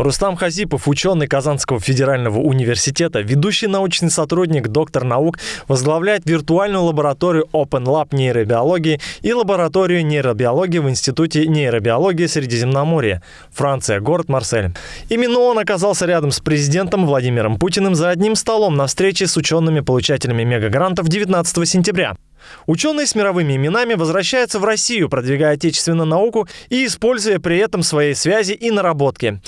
Рустам Хазипов, ученый Казанского федерального университета, ведущий научный сотрудник, доктор наук, возглавляет виртуальную лабораторию Open Lab нейробиологии и лабораторию нейробиологии в Институте нейробиологии Средиземноморья, Франция, город Марсель. Именно он оказался рядом с президентом Владимиром Путиным за одним столом на встрече с учеными-получателями мегагрантов 19 сентября. Ученые с мировыми именами возвращаются в Россию, продвигая отечественную науку и используя при этом свои связи и наработки.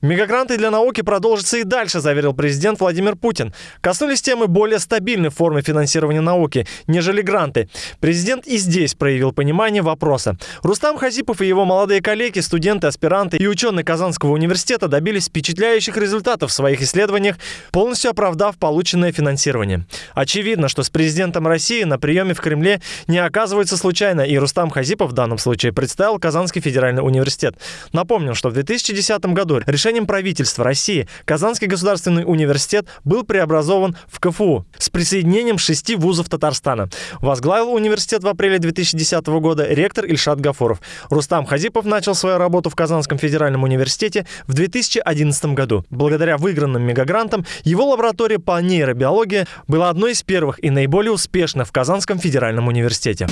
Мегагранты для науки продолжатся и дальше, заверил президент Владимир Путин. Коснулись темы более стабильной формы финансирования науки, нежели гранты. Президент и здесь проявил понимание вопроса. Рустам Хазипов и его молодые коллеги, студенты, аспиранты и ученые Казанского университета добились впечатляющих результатов в своих исследованиях, полностью оправдав полученное финансирование. Очевидно, что с президентом России на приеме в Кремле не оказывается случайно, и Рустам Хазипов в данном случае представил Казанский федеральный университет. Напомним, что в 2010 году решение Решением правительства России Казанский государственный университет был преобразован в КФУ с присоединением шести вузов Татарстана. Возглавил университет в апреле 2010 года ректор Ильшат Гафуров. Рустам Хазипов начал свою работу в Казанском федеральном университете в 2011 году. Благодаря выигранным мегагрантам его лаборатория по нейробиологии была одной из первых и наиболее успешных в Казанском федеральном университете.